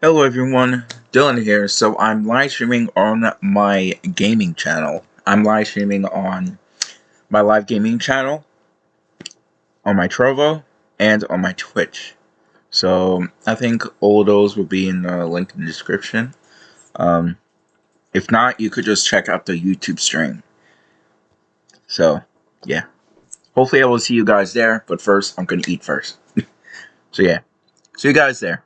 Hello everyone, Dylan here. So I'm live streaming on my gaming channel. I'm live streaming on my live gaming channel, on my Trovo, and on my Twitch. So I think all those will be in the link in the description. Um, if not, you could just check out the YouTube stream. So, yeah. Hopefully I will see you guys there, but first, I'm going to eat first. so yeah, see you guys there.